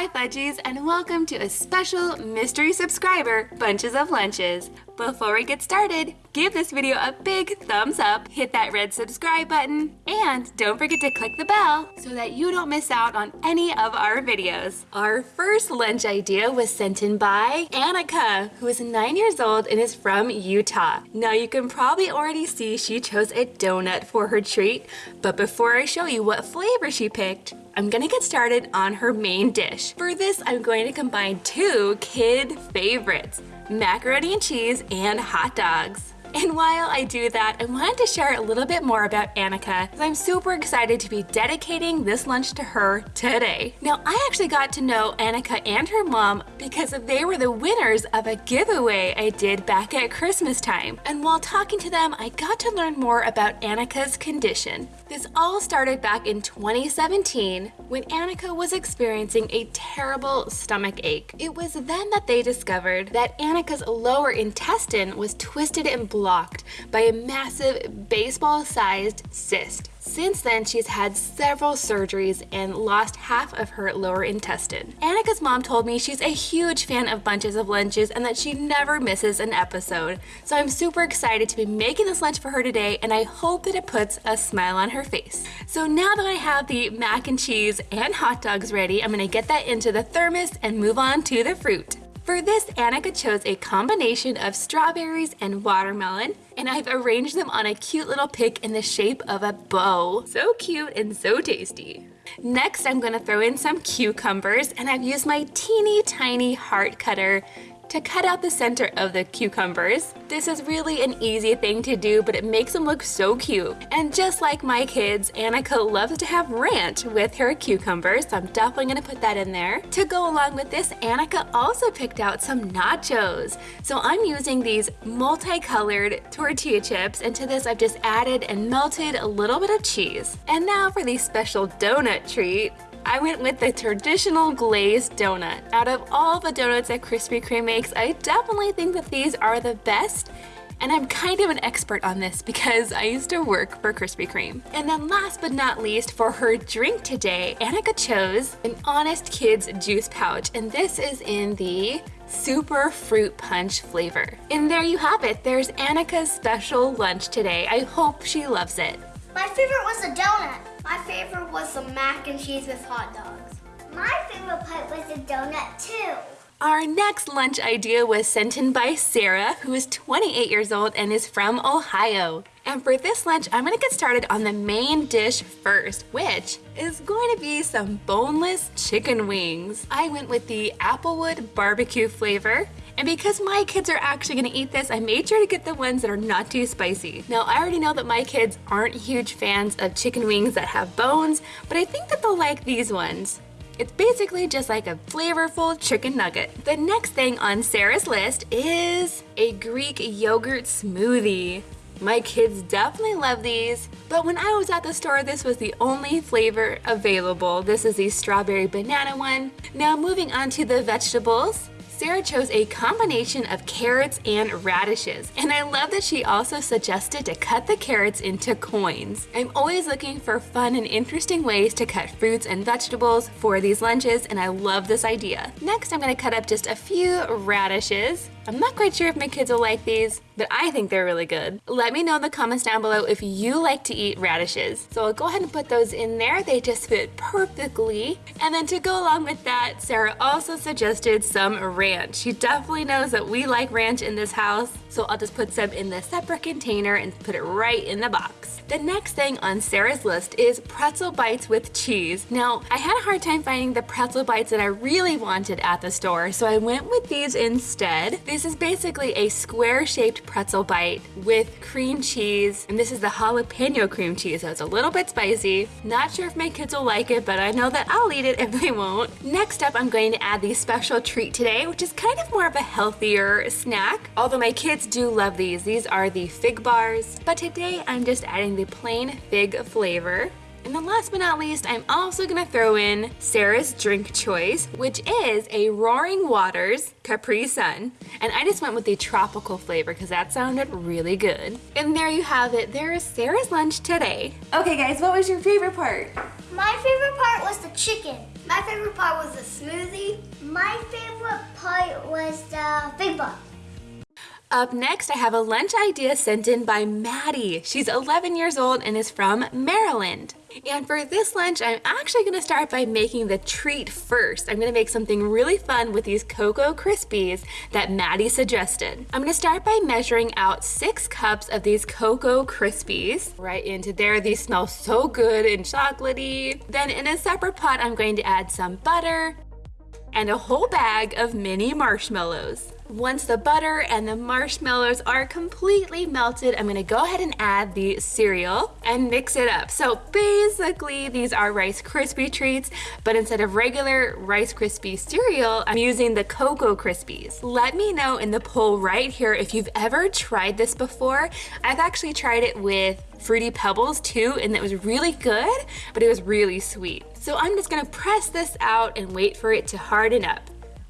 Hi Fudgies and welcome to a special mystery subscriber Bunches of Lunches. Before we get started, give this video a big thumbs up, hit that red subscribe button, and don't forget to click the bell so that you don't miss out on any of our videos. Our first lunch idea was sent in by Annika, who is nine years old and is from Utah. Now you can probably already see she chose a donut for her treat, but before I show you what flavor she picked, I'm gonna get started on her main dish. For this, I'm going to combine two kid favorites, macaroni and cheese and hot dogs. And while I do that, I wanted to share a little bit more about Annika, as I'm super excited to be dedicating this lunch to her today. Now, I actually got to know Annika and her mom because they were the winners of a giveaway I did back at Christmas time. And while talking to them, I got to learn more about Annika's condition. This all started back in 2017 when Annika was experiencing a terrible stomach ache. It was then that they discovered that Annika's lower intestine was twisted and blocked by a massive baseball-sized cyst. Since then, she's had several surgeries and lost half of her lower intestine. Annika's mom told me she's a huge fan of Bunches of Lunches and that she never misses an episode. So I'm super excited to be making this lunch for her today and I hope that it puts a smile on her face. So now that I have the mac and cheese and hot dogs ready, I'm gonna get that into the thermos and move on to the fruit. For this, Annika chose a combination of strawberries and watermelon, and I've arranged them on a cute little pick in the shape of a bow. So cute and so tasty. Next, I'm gonna throw in some cucumbers, and I've used my teeny tiny heart cutter to cut out the center of the cucumbers. This is really an easy thing to do, but it makes them look so cute. And just like my kids, Annika loves to have ranch with her cucumbers, so I'm definitely gonna put that in there. To go along with this, Annika also picked out some nachos. So I'm using these multicolored tortilla chips, and to this I've just added and melted a little bit of cheese. And now for the special donut treat. I went with the traditional glazed donut. Out of all the donuts that Krispy Kreme makes, I definitely think that these are the best and I'm kind of an expert on this because I used to work for Krispy Kreme. And then last but not least, for her drink today, Annika chose an Honest Kids juice pouch, and this is in the super fruit punch flavor. And there you have it, there's Annika's special lunch today. I hope she loves it. My favorite was the donut. My favorite was the mac and cheese with hot dogs. My favorite part was the donut too. Our next lunch idea was sent in by Sarah, who is 28 years old and is from Ohio. And for this lunch, I'm gonna get started on the main dish first, which is going to be some boneless chicken wings. I went with the Applewood barbecue flavor, and because my kids are actually gonna eat this, I made sure to get the ones that are not too spicy. Now, I already know that my kids aren't huge fans of chicken wings that have bones, but I think that they'll like these ones. It's basically just like a flavorful chicken nugget. The next thing on Sarah's list is a Greek yogurt smoothie. My kids definitely love these, but when I was at the store, this was the only flavor available. This is the strawberry banana one. Now moving on to the vegetables. Sarah chose a combination of carrots and radishes, and I love that she also suggested to cut the carrots into coins. I'm always looking for fun and interesting ways to cut fruits and vegetables for these lunches, and I love this idea. Next, I'm gonna cut up just a few radishes. I'm not quite sure if my kids will like these, but I think they're really good. Let me know in the comments down below if you like to eat radishes. So I'll go ahead and put those in there. They just fit perfectly. And then to go along with that, Sarah also suggested some ranch. She definitely knows that we like ranch in this house. So I'll just put some in the separate container and put it right in the box. The next thing on Sarah's list is pretzel bites with cheese. Now, I had a hard time finding the pretzel bites that I really wanted at the store, so I went with these instead. This is basically a square-shaped pretzel bite with cream cheese, and this is the jalapeno cream cheese, so it's a little bit spicy. Not sure if my kids will like it, but I know that I'll eat it if they won't. Next up, I'm going to add the special treat today, which is kind of more of a healthier snack, although my kids do love these. These are the fig bars, but today I'm just adding the plain fig flavor. And then last but not least, I'm also gonna throw in Sarah's drink choice, which is a Roaring Waters Capri Sun. And I just went with the tropical flavor because that sounded really good. And there you have it, there is Sarah's lunch today. Okay guys, what was your favorite part? My favorite part was the chicken. My favorite part was the smoothie My favorite part was the Big Bug. Up next, I have a lunch idea sent in by Maddie. She's 11 years old and is from Maryland. And for this lunch, I'm actually gonna start by making the treat first. I'm gonna make something really fun with these Cocoa Krispies that Maddie suggested. I'm gonna start by measuring out six cups of these Cocoa Krispies right into there. These smell so good and chocolatey. Then in a separate pot, I'm going to add some butter and a whole bag of mini marshmallows. Once the butter and the marshmallows are completely melted, I'm gonna go ahead and add the cereal and mix it up. So basically, these are Rice Krispie treats, but instead of regular Rice Krispie cereal, I'm using the Cocoa Krispies. Let me know in the poll right here if you've ever tried this before. I've actually tried it with Fruity Pebbles too, and it was really good, but it was really sweet. So I'm just gonna press this out and wait for it to harden up.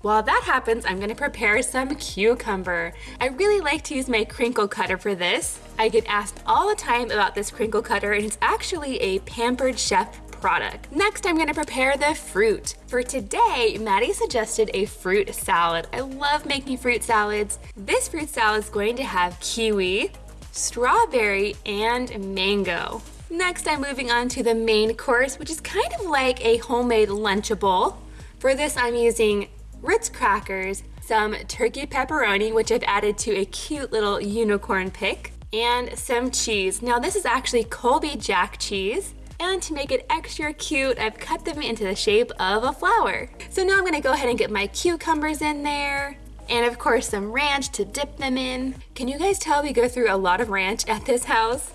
While that happens, I'm gonna prepare some cucumber. I really like to use my crinkle cutter for this. I get asked all the time about this crinkle cutter and it's actually a Pampered Chef product. Next, I'm gonna prepare the fruit. For today, Maddie suggested a fruit salad. I love making fruit salads. This fruit salad is going to have kiwi, strawberry, and mango. Next, I'm moving on to the main course, which is kind of like a homemade Lunchable. For this, I'm using Ritz crackers, some turkey pepperoni, which I've added to a cute little unicorn pick, and some cheese. Now this is actually Colby Jack cheese. And to make it extra cute, I've cut them into the shape of a flower. So now I'm gonna go ahead and get my cucumbers in there, and of course some ranch to dip them in. Can you guys tell we go through a lot of ranch at this house?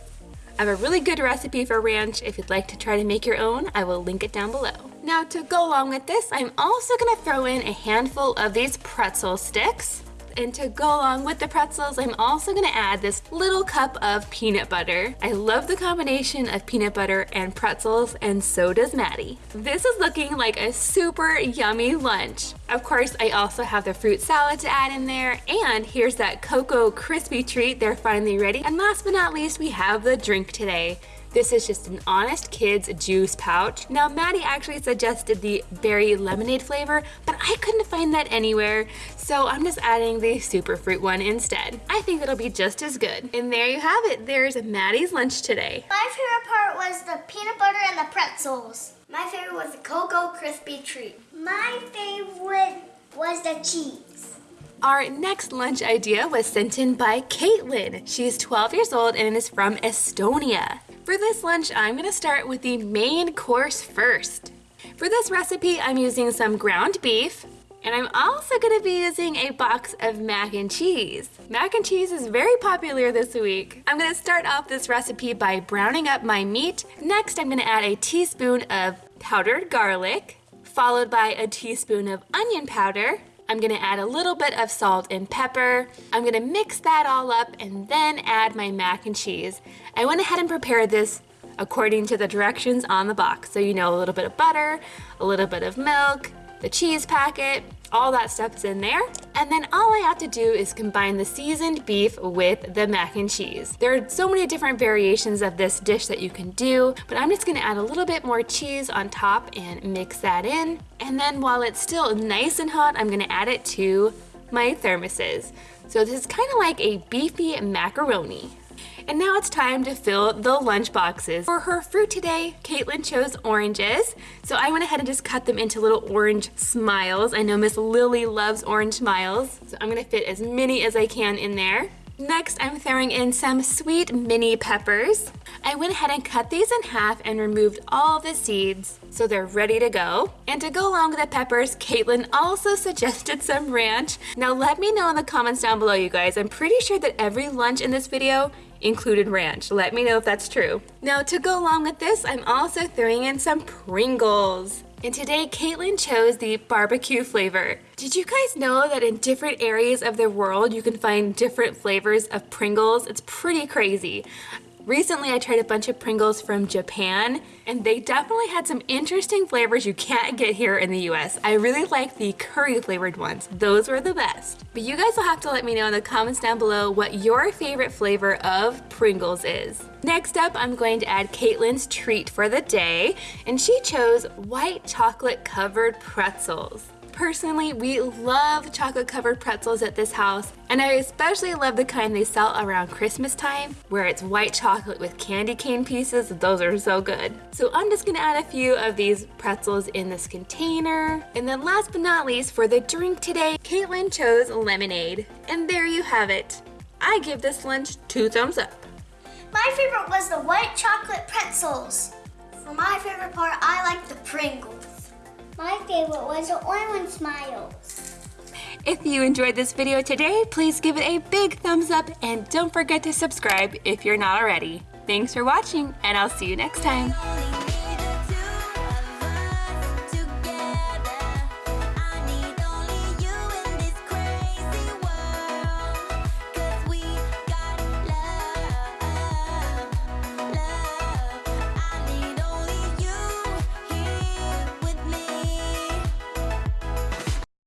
I have a really good recipe for ranch. If you'd like to try to make your own, I will link it down below. Now to go along with this, I'm also gonna throw in a handful of these pretzel sticks. And to go along with the pretzels, I'm also gonna add this little cup of peanut butter. I love the combination of peanut butter and pretzels, and so does Maddie. This is looking like a super yummy lunch. Of course, I also have the fruit salad to add in there, and here's that Cocoa Krispie treat. They're finally ready. And last but not least, we have the drink today. This is just an Honest Kids juice pouch. Now, Maddie actually suggested the berry lemonade flavor, but I couldn't find that anywhere, so I'm just adding the super fruit one instead. I think it'll be just as good. And there you have it. There's Maddie's lunch today. My favorite part was the peanut butter and the pretzels. My favorite was the Cocoa Krispie treat. My favorite was the cheese. Our next lunch idea was sent in by Caitlin. She's 12 years old and is from Estonia. For this lunch, I'm gonna start with the main course first. For this recipe, I'm using some ground beef, and I'm also gonna be using a box of mac and cheese. Mac and cheese is very popular this week. I'm gonna start off this recipe by browning up my meat. Next, I'm gonna add a teaspoon of powdered garlic, followed by a teaspoon of onion powder, I'm gonna add a little bit of salt and pepper. I'm gonna mix that all up and then add my mac and cheese. I went ahead and prepared this according to the directions on the box. So you know a little bit of butter, a little bit of milk, the cheese packet, all that stuff's in there. And then all I have to do is combine the seasoned beef with the mac and cheese. There are so many different variations of this dish that you can do, but I'm just gonna add a little bit more cheese on top and mix that in. And then while it's still nice and hot, I'm gonna add it to my thermoses. So this is kind of like a beefy macaroni. And now it's time to fill the lunch boxes. For her fruit today, Caitlin chose oranges. So I went ahead and just cut them into little orange smiles. I know Miss Lily loves orange smiles. So I'm gonna fit as many as I can in there. Next, I'm throwing in some sweet mini peppers. I went ahead and cut these in half and removed all the seeds so they're ready to go. And to go along with the peppers, Caitlin also suggested some ranch. Now let me know in the comments down below, you guys. I'm pretty sure that every lunch in this video included ranch. Let me know if that's true. Now to go along with this, I'm also throwing in some Pringles. And today, Caitlin chose the barbecue flavor. Did you guys know that in different areas of the world, you can find different flavors of Pringles? It's pretty crazy. Recently, I tried a bunch of Pringles from Japan, and they definitely had some interesting flavors you can't get here in the US. I really like the curry flavored ones. Those were the best. But you guys will have to let me know in the comments down below what your favorite flavor of Pringles is. Next up, I'm going to add Caitlin's treat for the day, and she chose white chocolate covered pretzels. Personally, we love chocolate covered pretzels at this house, and I especially love the kind they sell around Christmas time, where it's white chocolate with candy cane pieces. Those are so good. So I'm just gonna add a few of these pretzels in this container. And then last but not least, for the drink today, Caitlin chose lemonade. And there you have it. I give this lunch two thumbs up. My favorite was the white chocolate pretzels. For my favorite part, I like the Pringles. My favorite was the orange smiles. If you enjoyed this video today, please give it a big thumbs up and don't forget to subscribe if you're not already. Thanks for watching and I'll see you next time.